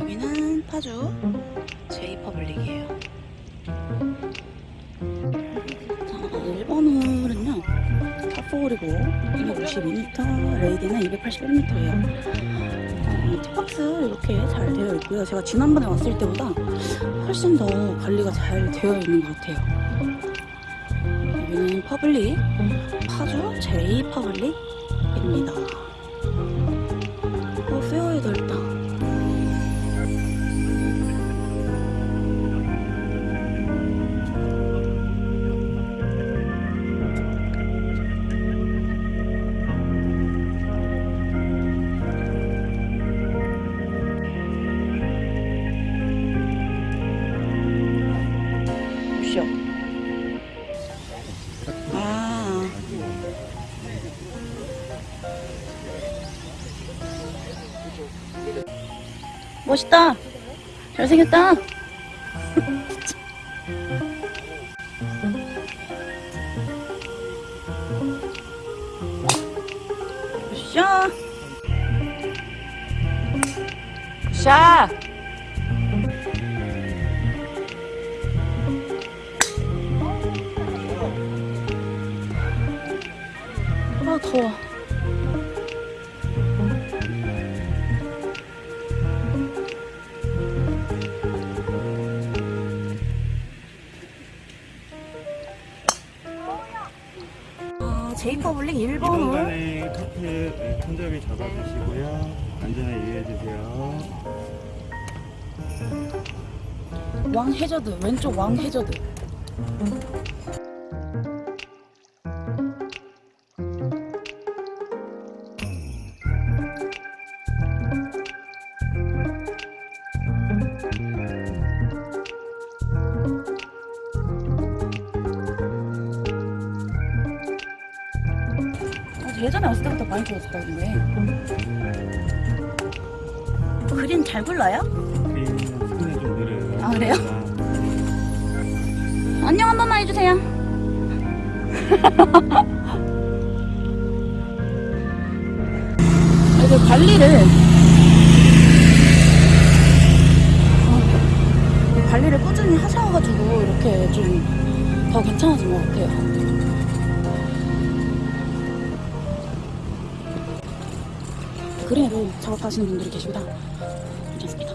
여기는 파주 제이퍼블릭이에요. 자, 1번 홀은요. 파4홀이고 252m, 레이디는 281m예요. 어, tee box 이렇게 잘 되어 있고요. 제가 지난번에 왔을 때보다 훨씬 더 관리가 잘 되어 있는 것 같아요. 여기는 퍼블릭, 파주 제이 퍼블릭입니다. 어, 페어웨이 넓다. 쇼. 멋있다. 잘생겼다. 샤. 샤! 아 더워. 제이퍼블릭 1번 홀. 이번간에 카페 네, 손잡이 잡아주시고요. 안전하게 이해해주세요. 왕 해저드 왼쪽 왕 해저드. 예전에 왔을 때부터 많이 좋았었다 근데 그린 잘 굴러요? 우리는 손에 좀 느려요. 아, 그래요? 안녕 한 번만 해주세요. 이제 관리를 어, 관리를 꾸준히 하셔가지고 이렇게 좀 더 괜찮아진 것 같아요. 그래도 작업하시는 분들이 계시보다. 괜찮습니다.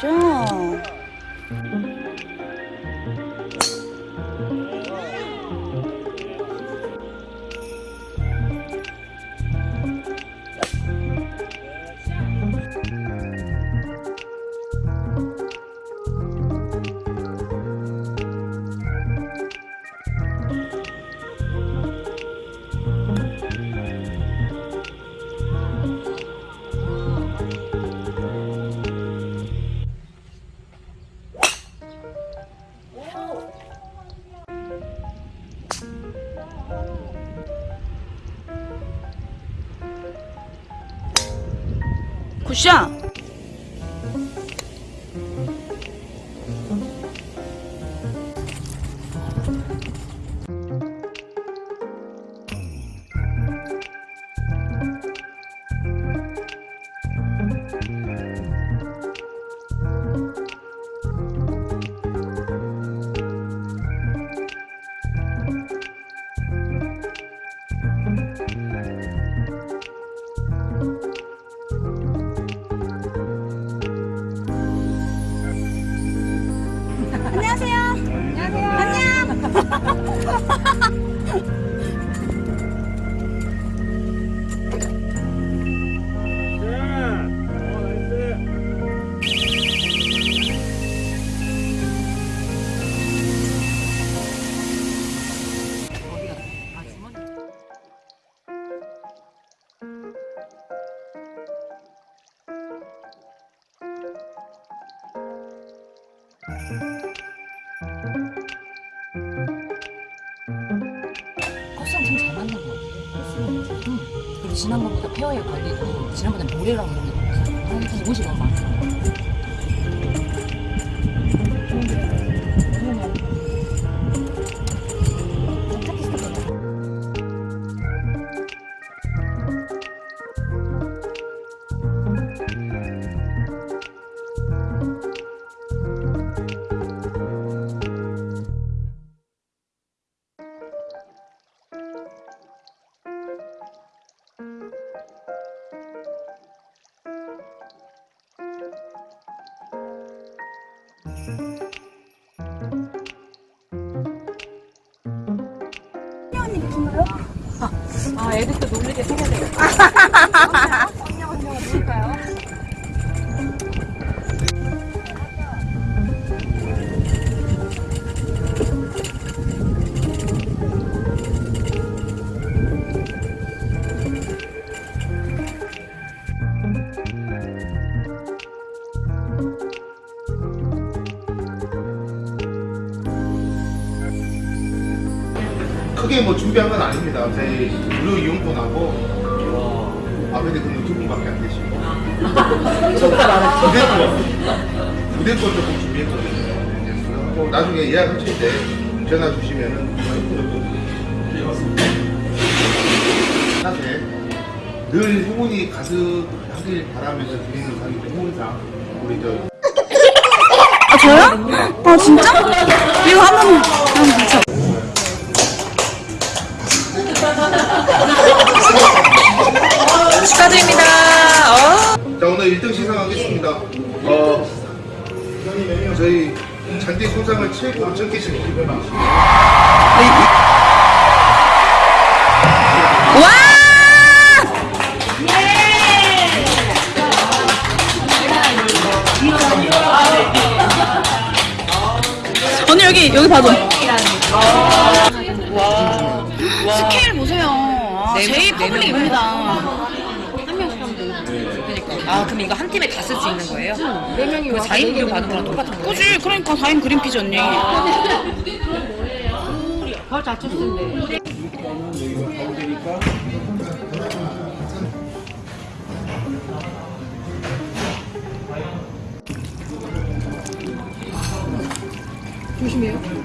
자, 샤. 굿 코스는 참잘 맞는 것 같아요. 응. 그리고 지난번보다 페어의 관리도 지난번에 모래랑 이런 게. 한 옷이 너무 많죠. 아, 애들 또 놀리게 생겨야 크게 뭐 준비한 건 아닙니다. 저희 무료 이용권하고 앞에 그두 분밖에 안 계시고 무대권 무대권 조금 준비했거든요. 뭐 나중에 예약하실 때 전화 주시면은 사실 늘 행운이 가득 하길 바라면서 드리는 가격 행운상 우리 저 아 저요? 아 진짜? 이거 한 번만 한번 같이 축하드립니다. 자 오늘 1등 시상하겠습니다. 어 저희 잔디 소장을 최고 적게신 기회만 와! 언니 여기 여기 봐줘. 한 명씩 하면. 그러니까. 아, 그럼 이거 한 팀에 다 쓸 수 있는 거예요? 네 명이 그 4인 무료 받은 거랑 똑같은 거예요? 그지? 그러니까 4인 그린피지 언니. 벌잘 쳤는데. 조심해요.